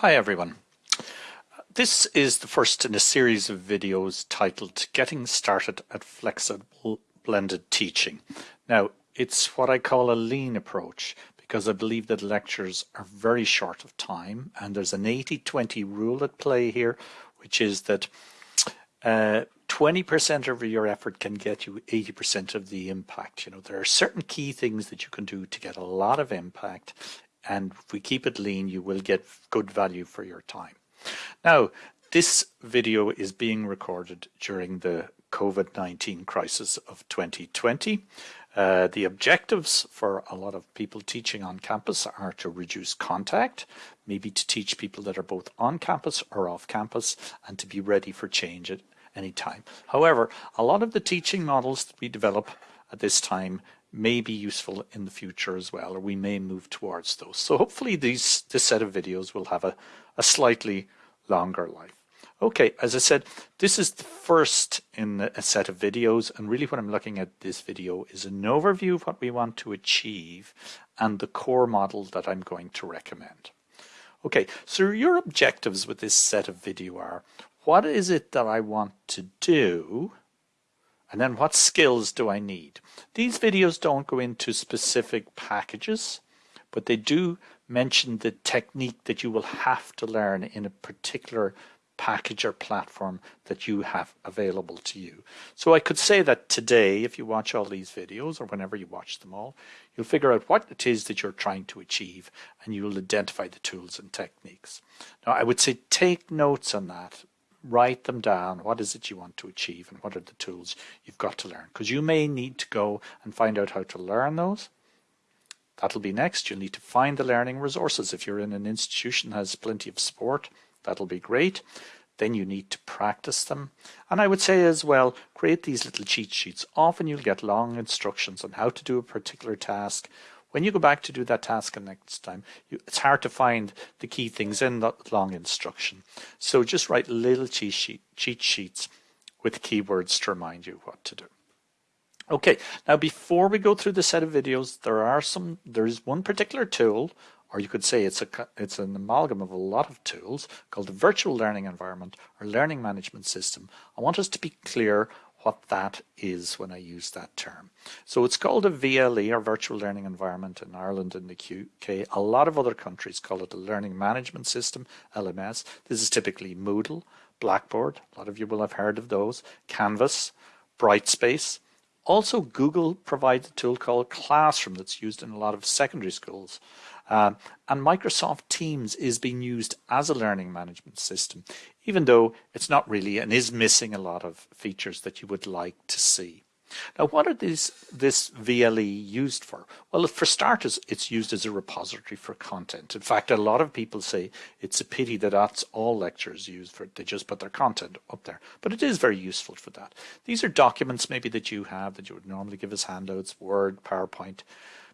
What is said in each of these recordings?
Hi everyone. This is the first in a series of videos titled Getting Started at Flexible Blended Teaching. Now, it's what I call a lean approach because I believe that lectures are very short of time and there's an 80-20 rule at play here, which is that 20% uh, of your effort can get you 80% of the impact. You know, there are certain key things that you can do to get a lot of impact and if we keep it lean, you will get good value for your time. Now, this video is being recorded during the COVID-19 crisis of 2020. Uh, the objectives for a lot of people teaching on campus are to reduce contact, maybe to teach people that are both on campus or off campus, and to be ready for change at any time. However, a lot of the teaching models that we develop at this time may be useful in the future as well, or we may move towards those. So hopefully these this set of videos will have a, a slightly longer life. Okay, as I said, this is the first in a set of videos, and really what I'm looking at this video is an overview of what we want to achieve and the core model that I'm going to recommend. Okay, so your objectives with this set of video are, what is it that I want to do and then what skills do I need? These videos don't go into specific packages, but they do mention the technique that you will have to learn in a particular package or platform that you have available to you. So I could say that today, if you watch all these videos or whenever you watch them all, you'll figure out what it is that you're trying to achieve and you will identify the tools and techniques. Now I would say take notes on that write them down. What is it you want to achieve and what are the tools you've got to learn? Because you may need to go and find out how to learn those. That'll be next. You'll need to find the learning resources. If you're in an institution that has plenty of support, that'll be great. Then you need to practice them. And I would say as well, create these little cheat sheets. Often you'll get long instructions on how to do a particular task when you go back to do that task next time, you, it's hard to find the key things in that long instruction. So just write little cheat, sheet, cheat sheets with keywords to remind you what to do. Okay, now before we go through the set of videos, there are some, there is one particular tool, or you could say it's a it's an amalgam of a lot of tools called the virtual learning environment or learning management system. I want us to be clear what that is when I use that term. So it's called a VLE or virtual learning environment in Ireland and the UK. A lot of other countries call it a learning management system, LMS. This is typically Moodle, Blackboard, a lot of you will have heard of those, Canvas, Brightspace. Also Google provides a tool called Classroom that's used in a lot of secondary schools. Um, and Microsoft Teams is being used as a learning management system, even though it's not really and is missing a lot of features that you would like to see. Now, what are these, this VLE used for? Well, for starters, it's used as a repository for content. In fact, a lot of people say it's a pity that that's all lectures use for, they just put their content up there. But it is very useful for that. These are documents maybe that you have that you would normally give as handouts, Word, PowerPoint,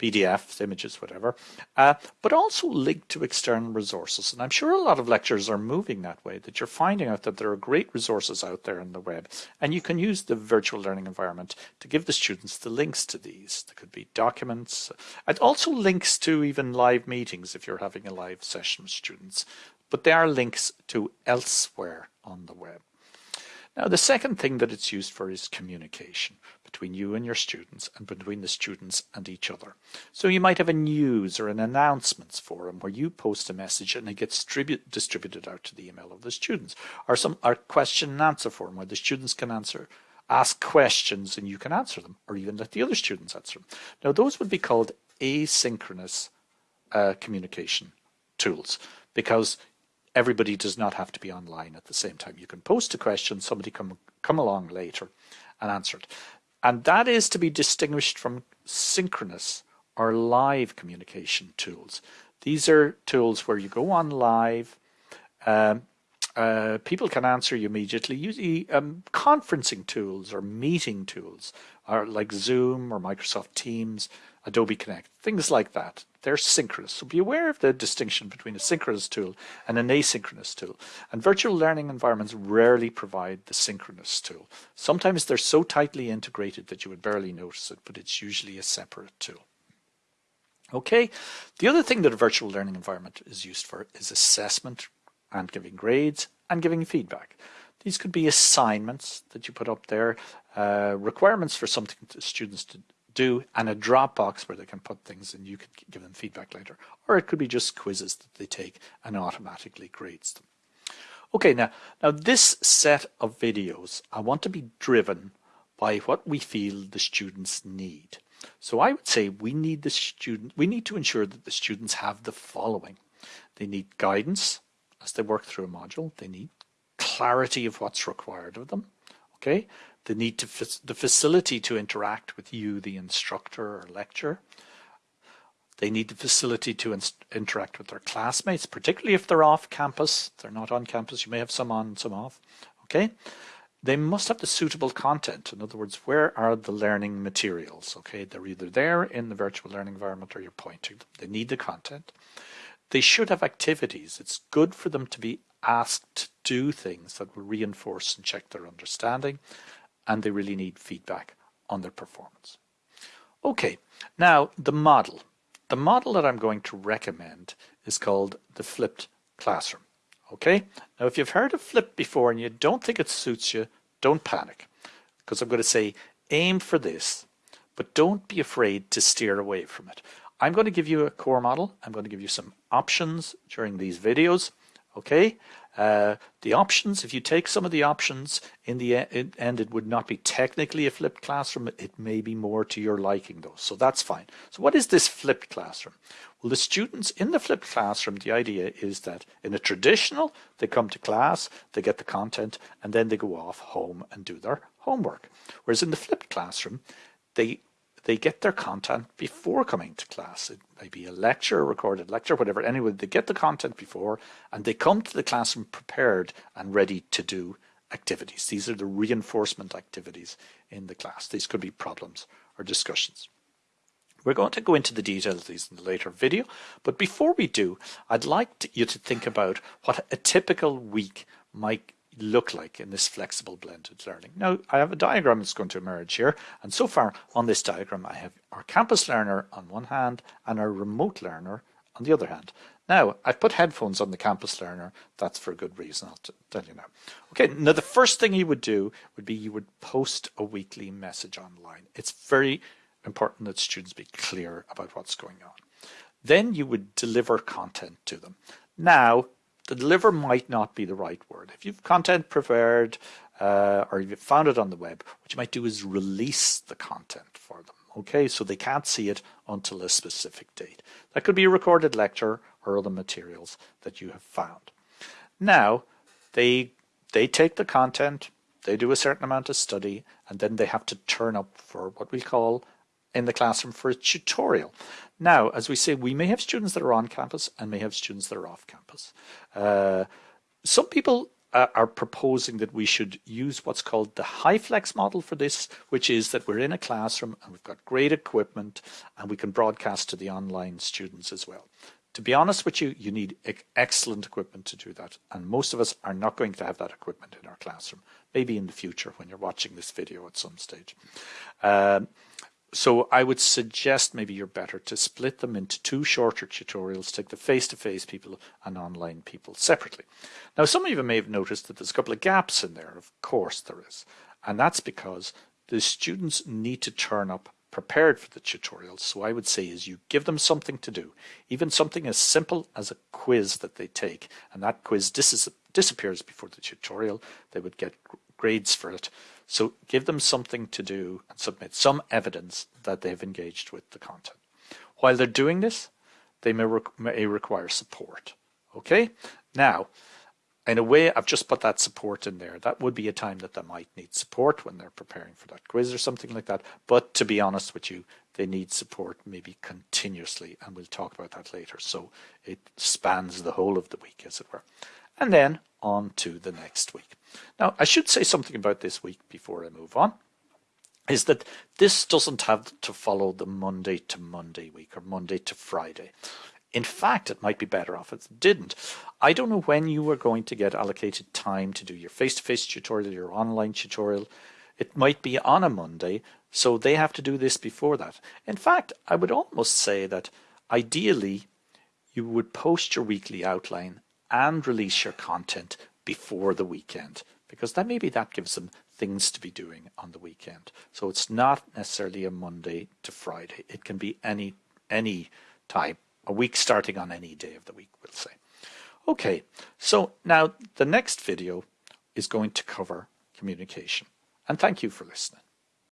PDFs, images, whatever, uh, but also linked to external resources. And I'm sure a lot of lectures are moving that way, that you're finding out that there are great resources out there on the web, and you can use the virtual learning environment to give the students the links to these. There could be documents, and also links to even live meetings if you're having a live session with students, but there are links to elsewhere on the web. Now, the second thing that it's used for is communication between you and your students and between the students and each other. So you might have a news or an announcements forum where you post a message and it gets distributed out to the email of the students or some or question and answer forum where the students can answer ask questions and you can answer them or even let the other students answer them. Now those would be called asynchronous uh, communication tools because everybody does not have to be online at the same time. You can post a question, somebody come, come along later and answer it. And that is to be distinguished from synchronous or live communication tools. These are tools where you go on live, um, uh, people can answer you immediately. Usually um, conferencing tools or meeting tools are like Zoom or Microsoft Teams, Adobe Connect, things like that. They're synchronous. So be aware of the distinction between a synchronous tool and an asynchronous tool. And virtual learning environments rarely provide the synchronous tool. Sometimes they're so tightly integrated that you would barely notice it, but it's usually a separate tool. Okay, the other thing that a virtual learning environment is used for is assessment and giving grades and giving feedback. These could be assignments that you put up there, uh, requirements for something to students to do, and a Dropbox where they can put things and you can give them feedback later. Or it could be just quizzes that they take and automatically grades them. Okay, now, now this set of videos, I want to be driven by what we feel the students need. So I would say we need the student, we need to ensure that the students have the following. They need guidance as they work through a module. They need clarity of what's required of them. Okay, they need to the facility to interact with you, the instructor or lecturer. They need the facility to interact with their classmates, particularly if they're off campus. They're not on campus. You may have some on, some off. Okay. They must have the suitable content. In other words, where are the learning materials? Okay, they're either there in the virtual learning environment or you're pointing them. They need the content. They should have activities. It's good for them to be asked to do things that will reinforce and check their understanding. And they really need feedback on their performance. Okay, now the model. The model that I'm going to recommend is called the flipped classroom. Okay, now if you've heard of flip before and you don't think it suits you, don't panic because I'm going to say aim for this, but don't be afraid to steer away from it. I'm going to give you a core model. I'm going to give you some options during these videos. Okay, uh, the options, if you take some of the options in the end, it would not be technically a flipped classroom. It may be more to your liking though. So that's fine. So what is this flipped classroom? Well, the students in the flipped classroom, the idea is that in a traditional, they come to class, they get the content, and then they go off home and do their homework. Whereas in the flipped classroom, they they get their content before coming to class. It may be a lecture, a recorded lecture, whatever. Anyway, they get the content before and they come to the classroom prepared and ready to do activities. These are the reinforcement activities in the class. These could be problems or discussions. We're going to go into the details of these in a later video, but before we do, I'd like to, you to think about what a typical week might look like in this flexible blended learning. Now I have a diagram that's going to emerge here and so far on this diagram I have our campus learner on one hand and our remote learner on the other hand. Now I've put headphones on the campus learner, that's for a good reason, I'll tell you now. Okay, now the first thing you would do would be you would post a weekly message online. It's very important that students be clear about what's going on. Then you would deliver content to them. Now the deliver might not be the right word. If you've content prepared uh, or you've found it on the web, what you might do is release the content for them. Okay, so they can't see it until a specific date. That could be a recorded lecture or other materials that you have found. Now, they they take the content, they do a certain amount of study, and then they have to turn up for what we call in the classroom for a tutorial. Now, as we say, we may have students that are on campus and may have students that are off campus. Uh, some people uh, are proposing that we should use what's called the HyFlex model for this, which is that we're in a classroom and we've got great equipment and we can broadcast to the online students as well. To be honest with you, you need excellent equipment to do that. And most of us are not going to have that equipment in our classroom, maybe in the future when you're watching this video at some stage. Um, so I would suggest maybe you're better to split them into two shorter tutorials, take the face-to-face -face people and online people separately. Now, some of you may have noticed that there's a couple of gaps in there. Of course there is. And that's because the students need to turn up prepared for the tutorial, So I would say is you give them something to do, even something as simple as a quiz that they take. And that quiz dis disappears before the tutorial. They would get grades for it. So give them something to do and submit some evidence that they've engaged with the content. While they're doing this, they may, re may require support. Okay, now, in a way, I've just put that support in there. That would be a time that they might need support when they're preparing for that quiz or something like that. But to be honest with you, they need support maybe continuously, and we'll talk about that later. So it spans the whole of the week, as it were. And then on to the next week. Now, I should say something about this week before I move on, is that this doesn't have to follow the Monday to Monday week or Monday to Friday. In fact, it might be better off if it didn't. I don't know when you are going to get allocated time to do your face-to-face tutorial, your online tutorial. It might be on a Monday, so they have to do this before that. In fact, I would almost say that ideally, you would post your weekly outline and release your content before the weekend because then maybe that gives them things to be doing on the weekend. So it's not necessarily a Monday to Friday. It can be any any time, a week starting on any day of the week, we'll say. Okay, so now the next video is going to cover communication. And thank you for listening.